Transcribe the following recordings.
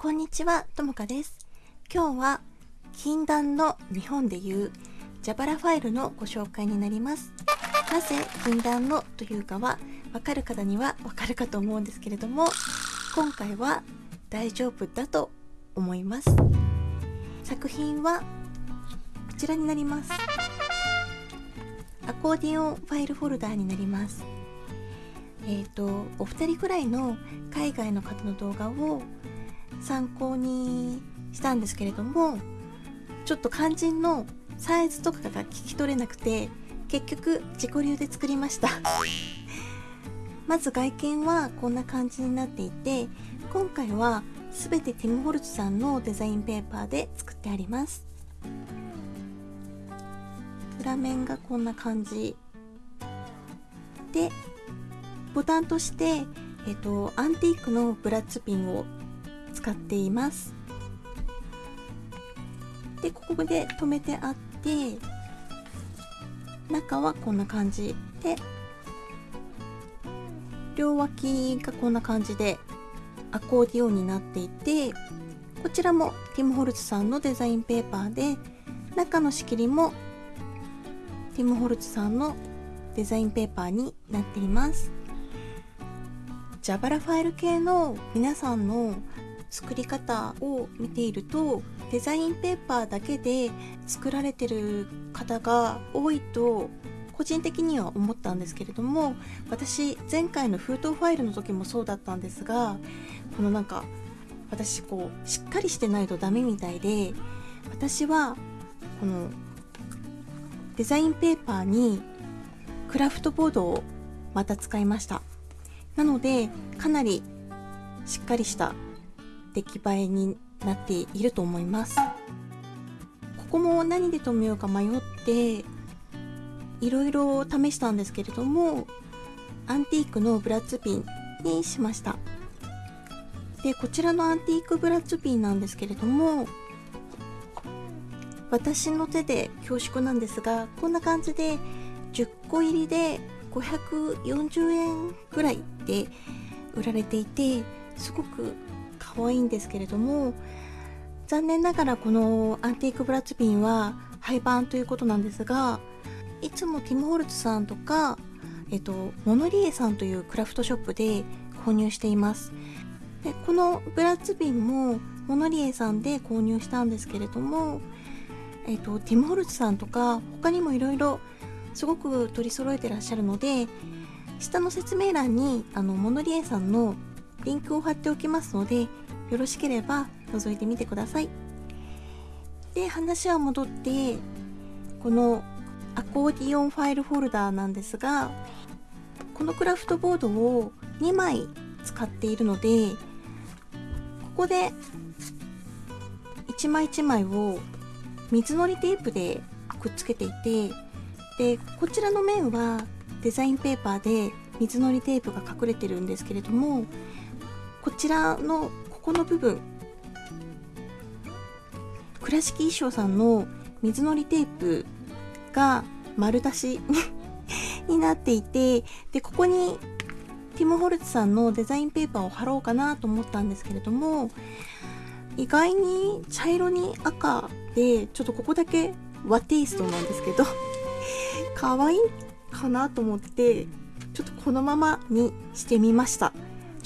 こんにちは、ともかです。今日は禁断の日本でいうジャバラファイルのご紹介になります。なぜ禁断のというかはわかる方にはわかるかと思うんですけれども、今回は大丈夫だと思います。作品はこちらになります。アコーディオンファイルフォルダーになります。えっ、とお二人くらいの海外の方の動画を参考にしたんですけれどもちょっと肝心のサイズとかが聞き取れなくて結局自己流で作りました。まず外見はこんな感じになっていて今回は全てティム・ホルツさんのデザインペーパーで作ってあります。裏面がこんな感じ。でボタンとして、えっと、アンティークのブラッツピンを使っています。でここで留めてあって中はこんな感じで両脇がこんな感じでアコーディオンになっていてこちらもティム・ホルツさんのデザインペーパーで中の仕切りもティム・ホルツさんのデザインペーパーになっています。ジャバラファイル系の皆さんの作り方を見ているとデザインペーパーだけで作られてる方が多いと個人的には思ったんですけれども私前回の封筒ファイルの時もそうだったんですがこのなんか私こうしっかりしてないとダメみたいで私はこのデザインペーパーにクラフトボードをまた使いました。なのでかなりしっかりした出来栄えになっていると思います。ここも何で留めようか迷っていろいろ試したんですけれどもアンティークのブラッツピンにしました。でこちらのアンティークブラッツピンなんですけれども私の手で恐縮なんですがこんな感じで10個入りで540円ぐらいで売られていてすごく可愛いんですけれども残念ながらこのアンティークブラッツピンは廃盤ということなんですがいつもティム・ホルツさんとか、えっと、モノリエさんというクラフトショップで購入しています。でこのブラッツピンもモノリエさんで購入したんですけれども、えっと、ティム・ホルツさんとか他にもいろいろすごく取り揃えてらっしゃるので下の説明欄にあのモノリエさんのリンクを貼っておきますのでよろしければ覗いてみてください。で話は戻ってこのアコーディオンファイルフォルダーなんですがこのクラフトボードを2枚使っているのでここで1枚1枚を水のりテープでくっつけていてでこちらの面はデザインペーパーで水のりテープが隠れてるんですけれどもこちらのここの部分倉敷衣装さんの水のりテープが丸出し になっていてでここにティム・ホルツさんのデザインペーパーを貼ろうかなと思ったんですけれども意外に茶色に赤でちょっとここだけ和テイストなんですけど可愛いかなと思ってちょっとこのままにしてみました。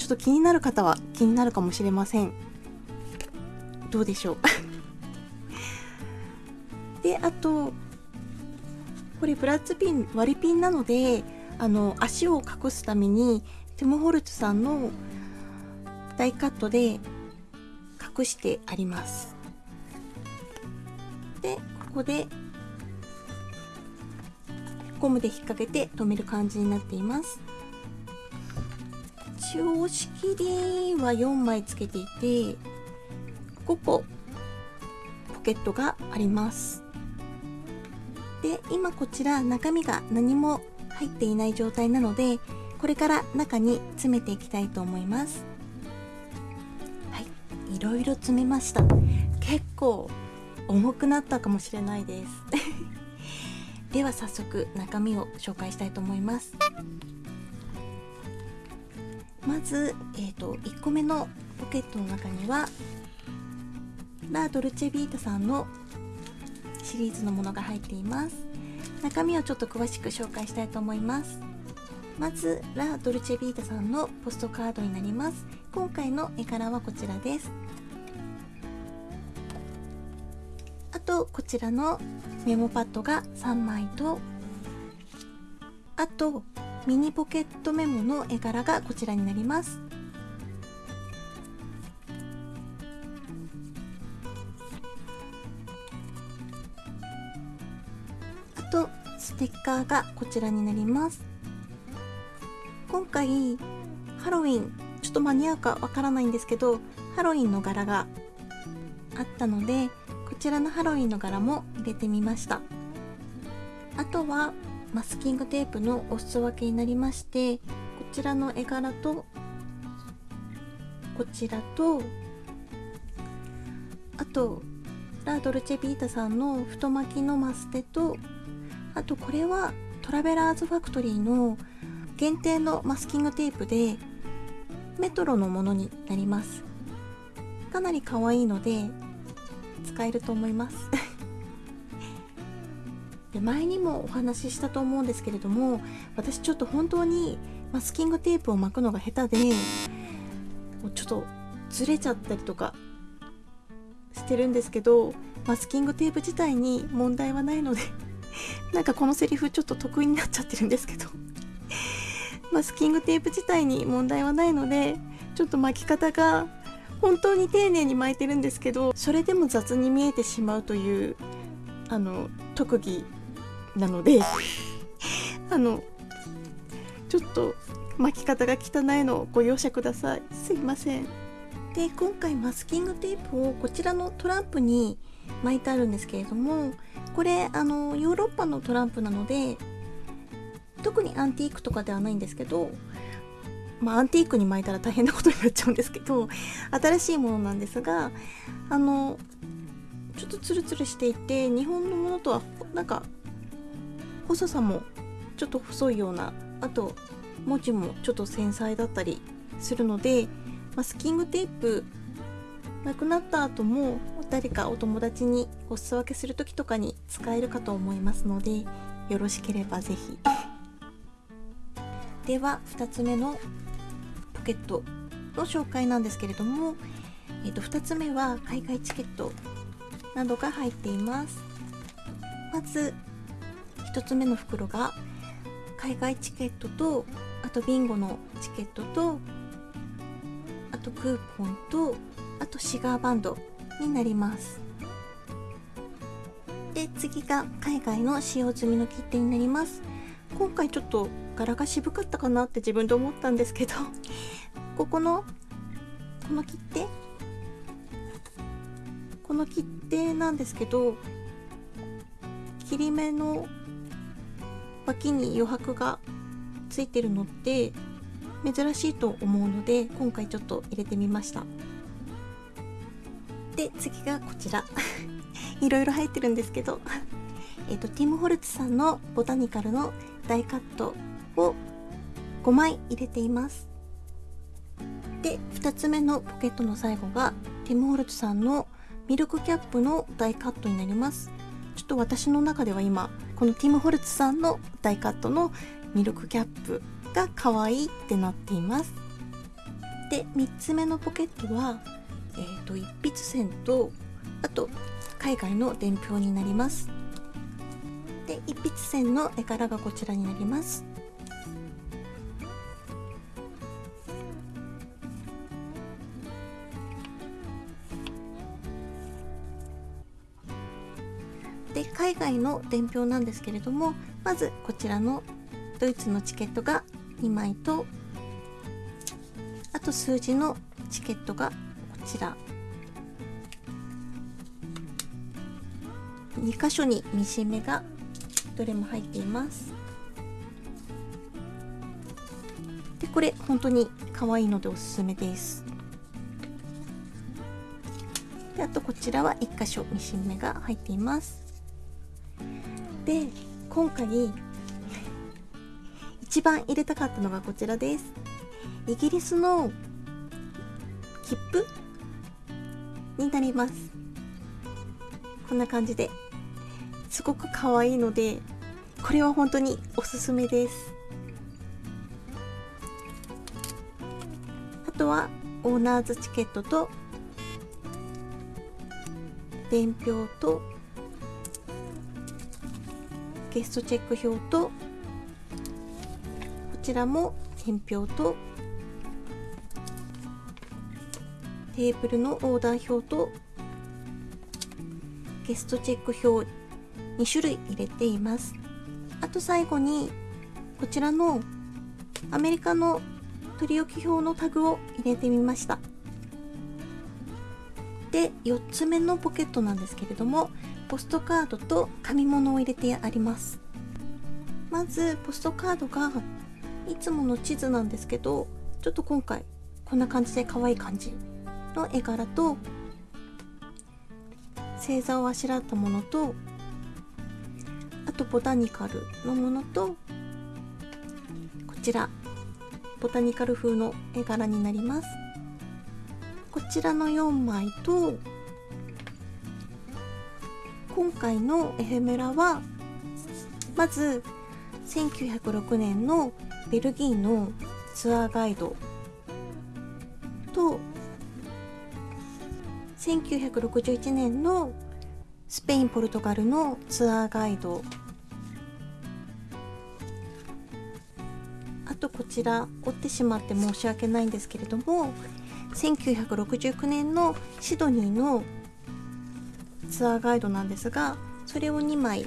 ちょっと気になる方は気になるかもしれません。どうでしょう。であとこれブラッツピン割りピンなのであの足を隠すためにティム・ホルツさんのダイカットで隠してあります。でここでゴムで引っ掛けて留める感じになっています。一応仕切りは4枚つけていて5個ポケットがあります。で今こちら中身が何も入っていない状態なのでこれから中に詰めていきたいと思います。はいいろいろ詰めました。結構重くなったかもしれないです。では早速中身を紹介したいと思います。まず、えーと、1個目のポケットの中にはラ・ドルチェビータさんのシリーズのものが入っています。中身をちょっと詳しく紹介したいと思います。まずラ・ドルチェビータさんのポストカードになります。今回の絵柄はこちらです。あとこちらのメモパッドが3枚とあとミニポケットメモの絵柄がこちらになります。あとステッカーがこちらになります。今回ハロウィンちょっと間に合うかわからないんですけどハロウィンの柄があったのでこちらのハロウィンの柄も入れてみました。あとはマスキングテープのお裾分けになりましてこちらの絵柄とこちらとあとラ・ドルチェビータさんの太巻きのマステとあとこれはトラベラーズファクトリーの限定のマスキングテープでメトロのものになります。かなり可愛いので使えると思います。で前にもお話ししたと思うんですけれども私ちょっと本当にマスキングテープを巻くのが下手でちょっとずれちゃったりとかしてるんですけどマスキングテープ自体に問題はないので なんかこのセリフちょっと得意になっちゃってるんですけど。マスキングテープ自体に問題はないのでちょっと巻き方が本当に丁寧に巻いてるんですけどそれでも雑に見えてしまうというあの特技なのであのちょっと巻き方が汚いのをご容赦ください。すいません。で今回マスキングテープをこちらのトランプに巻いてあるんですけれどもこれあのヨーロッパのトランプなので特にアンティークとかではないんですけどまあ、アンティークに巻いたら大変なことになっちゃうんですけど新しいものなんですがあのちょっとツルツルしていて日本のものとはなんか細さもちょっと細いようなあと文字もちょっと繊細だったりするのでマスキングテープなくなった後も誰かお友達にお裾分けする時とかに使えるかと思いますのでよろしければ是非では2つ目のポケットの紹介なんですけれども、えー、と2つ目は海外チケットなどが入っています。まず1つ目の袋が海外チケットとあとビンゴのチケットとあとクーポンとあとシガーバンドになります。で次が海外の使用済みの切手になります。今回ちょっと柄が渋かったかなって自分で思ったんですけど ここのこの切手？この切手なんですけど切り目の脇に余白がついてるのって珍しいと思うので今回ちょっと入れてみました。で次がこちら。いろいろ入ってるんですけど。えとティム・ホルツさんのボタニカルの大カットを5枚入れています。で2つ目のポケットの最後がティム・ホルツさんのミルクキャップの大カットになります。ちょっと私の中では今このティム・ホルツさんの大カットのミルクキャップが可愛いってなっています。で3つ目のポケットは、えーと、一筆線とあと海外の伝票になります。で一筆線の絵柄がこちらになります。で海外の伝票なんですけれどもまずこちらのドイツのチケットが2枚とあと数字のチケットがこちら。2箇所にミシン目がどれも入っています。でこれ本当に可愛いのでおすすめです。であとこちらは1箇所ミシン目が入っています。で今回一番入れたかったのがこちらです。イギリスの切符になります。こんな感じで。すごく可愛いのでこれは本当におすすめです。あとはオーナーズチケットと伝票とゲストチェック表とこちらも伝票とテーブルのオーダー表とゲストチェック表2種類入れています。あと最後にこちらのアメリカの取り置き表のタグを入れてみました。で4つ目のポケットなんですけれどもポストカードと紙物を入れてあります。まずポストカードがいつもの地図なんですけどちょっと今回こんな感じで可愛い感じの絵柄と星座をあしらったものとあとボタニカルのものとこちらボタニカル風の絵柄になります。こちらの4枚と今回のエフェメラはまず1906年のベルギーのツアーガイド。と1961年のスペイン・ポルトガルのツアーガイド。あとこちら折ってしまって申し訳ないんですけれども1969年のシドニーのツアーガイドなんですがそれを2枚。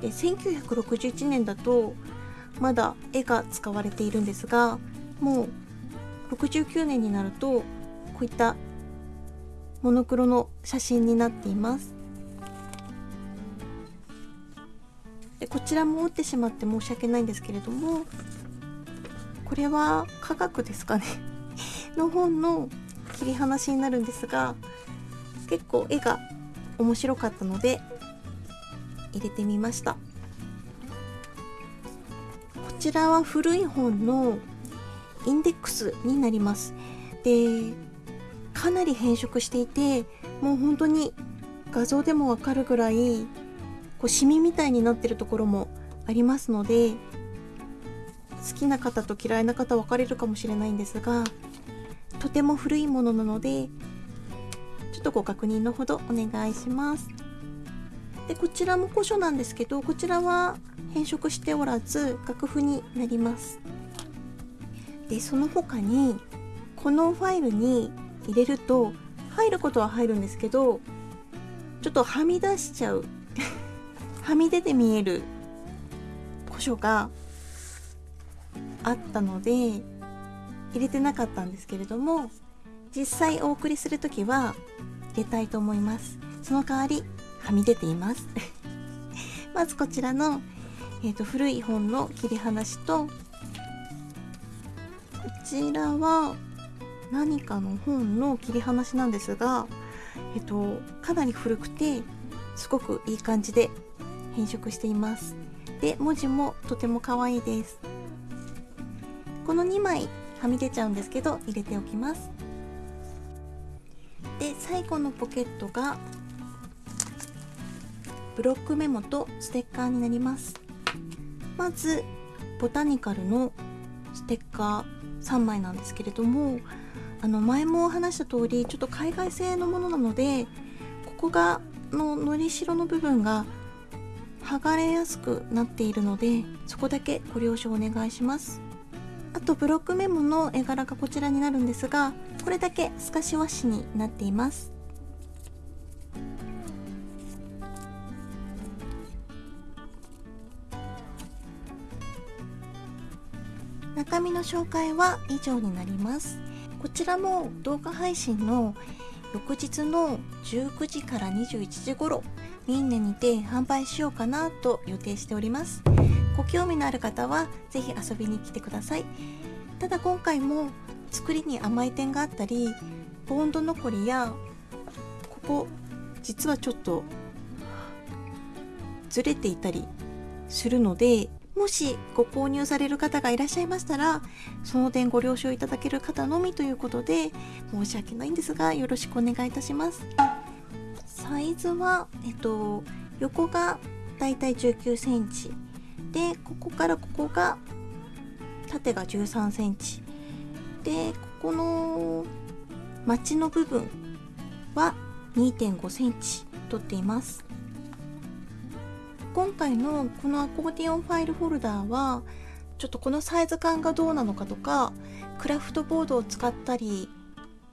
で1961年だとまだ絵が使われているんですがもう69年になるとこういったモノクロの写真になっています。でこちらも折ってしまって申し訳ないんですけれどもこれは科学ですかね？の本の切り離しになるんですが結構絵が面白かったので入れてみました。こちらは古い本のインデックスになります。でかなり変色していてもう本当に画像でもわかるぐらいこうシミみたいになってるところもありますので好きな方と嫌いな方分かれるかもしれないんですがとても古いものなのでちょっとご確認のほどお願いします。でこちらも古書なんですけどこちらは変色しておらず楽譜になります。でその他にこのファイルに入れると入ることは入るんですけどちょっとはみ出しちゃう はみ出て見える古書があったので入れてなかったんですけれども実際お送りする時は入れたいと思います。その代わりはみ出ています。まずこちらの、えーと、古い本の切り離しとこちらは何かの本の切り離しなんですが、えっと、かなり古くてすごくいい感じで変色しています。で文字もとても可愛いです。この2枚はみ出ちゃうんですけど入れておきます。で最後のポケットがブロックメモとステッカーになります。まずボタニカルのステッカー3枚なんですけれどもあの前も話した通りちょっと海外製のものなのでここがののりしろの部分が剥がれやすくなっているのでそこだけご了承お願いします。とブロックメモの絵柄がこちらになるんですがこれだけ透かし和紙になっています。中身の紹介は以上になります。こちらも動画配信の翌日の19時から21時頃ミンネにて販売しようかなと予定しております。ご興味のある方は是非遊びに来てください。ただ今回も作りに甘い点があったりボンド残りやここ実はちょっとずれていたりするのでもしご購入される方がいらっしゃいましたらその点ご了承いただける方のみということで申し訳ないんですがよろしくお願いいたします。サイズはえっと横がだいたい19センチ。でここからここが縦が13センチ。でここのマチの部分は2.5センチ取っています。今回のこのアコーディオンファイルホルダーはちょっとこのサイズ感がどうなのかとかクラフトボードを使ったり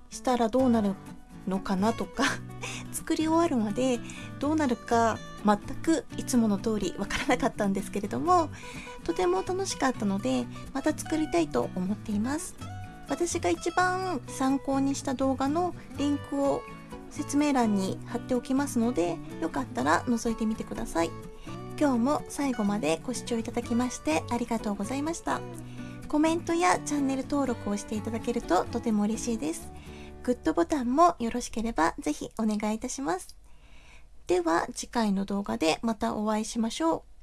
したらどうなるのかなとか 作り終わるまでどうなるか全くいつもの通りわからなかったんですけれどもとても楽しかったのでまた作りたいと思っています。私が一番参考にした動画のリンクを説明欄に貼っておきますのでよかったら覗いてみてください。今日も最後までご視聴いただきましてありがとうございました。コメントやチャンネル登録をしていただけるととても嬉しいです。グッドボタンもよろしければぜひお願いいたします。では次回の動画でまたお会いしましょう。